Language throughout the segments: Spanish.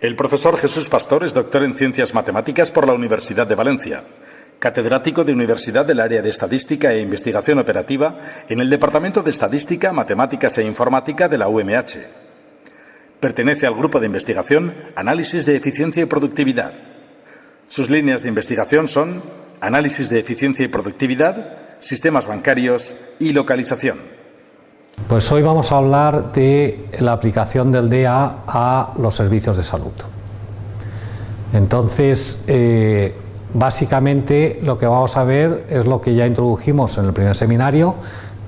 El profesor Jesús Pastor es doctor en Ciencias Matemáticas por la Universidad de Valencia, catedrático de Universidad del Área de Estadística e Investigación Operativa en el Departamento de Estadística, Matemáticas e Informática de la UMH. Pertenece al grupo de investigación Análisis de Eficiencia y Productividad. Sus líneas de investigación son Análisis de Eficiencia y Productividad, Sistemas Bancarios y Localización. Pues hoy vamos a hablar de la aplicación del DEA a los servicios de salud. Entonces, eh, básicamente lo que vamos a ver es lo que ya introdujimos en el primer seminario,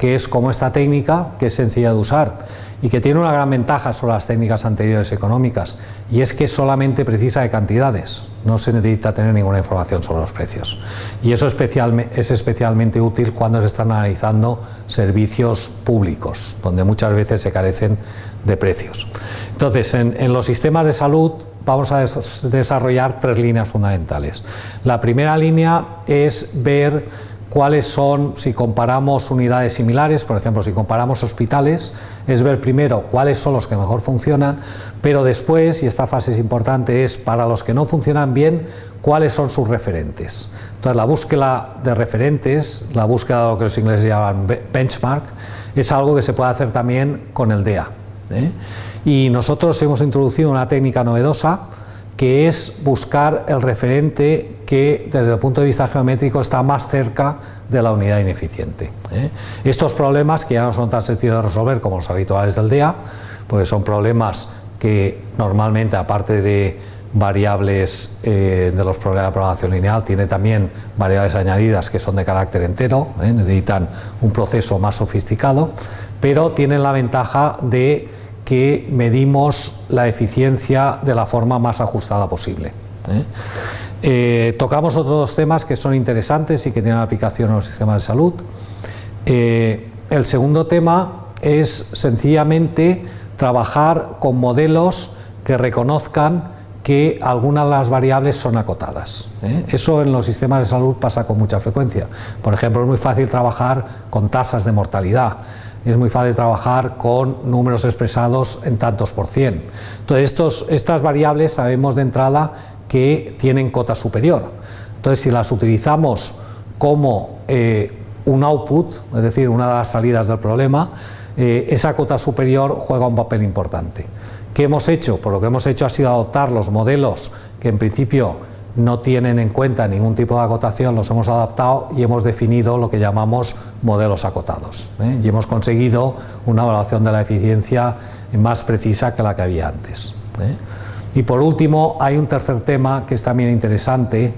que es cómo esta técnica, que es sencilla de usar y que tiene una gran ventaja sobre las técnicas anteriores económicas, y es que solamente precisa de cantidades, no se necesita tener ninguna información sobre los precios. Y eso es especialmente útil cuando se están analizando servicios públicos, donde muchas veces se carecen de precios. Entonces, en, en los sistemas de salud vamos a desarrollar tres líneas fundamentales. La primera línea es ver cuáles son, si comparamos unidades similares, por ejemplo, si comparamos hospitales, es ver primero cuáles son los que mejor funcionan, pero después, y esta fase es importante, es para los que no funcionan bien, cuáles son sus referentes. Entonces, la búsqueda de referentes, la búsqueda de lo que los ingleses llaman benchmark, es algo que se puede hacer también con el DEA. ¿eh? Y nosotros hemos introducido una técnica novedosa, que es buscar el referente que desde el punto de vista geométrico está más cerca de la unidad ineficiente. ¿eh? Estos problemas, que ya no son tan sencillos de resolver como los habituales del DEA, porque son problemas que normalmente, aparte de variables eh, de los problemas de programación lineal, tiene también variables añadidas que son de carácter entero, ¿eh? necesitan un proceso más sofisticado, pero tienen la ventaja de que medimos la eficiencia de la forma más ajustada posible. ¿eh? Eh, tocamos otros dos temas que son interesantes y que tienen aplicación en los sistemas de salud. Eh, el segundo tema es sencillamente trabajar con modelos que reconozcan que algunas de las variables son acotadas. Eso en los sistemas de salud pasa con mucha frecuencia. Por ejemplo, es muy fácil trabajar con tasas de mortalidad es muy fácil trabajar con números expresados en tantos por cien. Entonces, estas variables sabemos de entrada que tienen cota superior. Entonces, si las utilizamos como eh, un output, es decir, una de las salidas del problema, eh, esa cota superior juega un papel importante. ¿Qué hemos hecho? Pues lo que hemos hecho ha sido adoptar los modelos que en principio no tienen en cuenta ningún tipo de acotación, los hemos adaptado y hemos definido lo que llamamos modelos acotados. ¿eh? Y hemos conseguido una evaluación de la eficiencia más precisa que la que había antes. ¿eh? Y por último, hay un tercer tema que es también interesante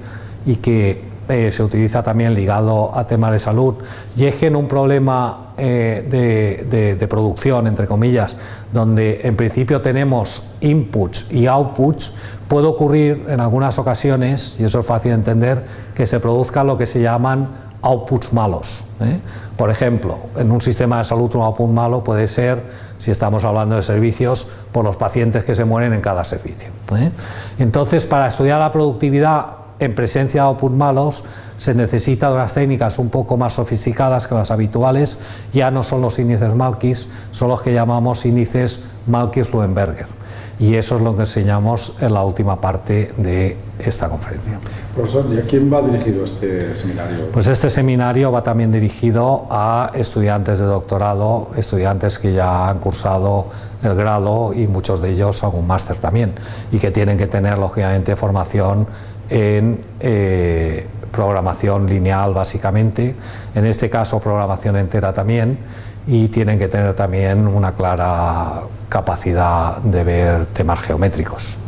y que eh, se utiliza también ligado a temas de salud, y es que en un problema de, de, producción, entre comillas, donde en principio tenemos inputs y outputs, puede ocurrir en algunas ocasiones, y eso es fácil de entender, que se produzca lo que se llaman outputs malos. ¿eh? Por ejemplo, en un sistema de salud un output malo puede ser, si estamos hablando de servicios, por los pacientes que se mueren en cada servicio. ¿eh? Entonces, para estudiar la productividad en presencia de outputs malos, se necesita de unas técnicas un poco más sofisticadas que las habituales, ya no son los índices Malkis, son los que llamamos índices Malkis-Luenberger y eso es lo que enseñamos en la última parte de esta conferencia. Profesor, ¿y a quién va dirigido este seminario? Pues este seminario va también dirigido a estudiantes de doctorado, estudiantes que ya han cursado el grado y muchos de ellos algún máster también y que tienen que tener lógicamente formación en eh, programación lineal básicamente, en este caso programación entera también y tienen que tener también una clara capacidad de ver temas geométricos.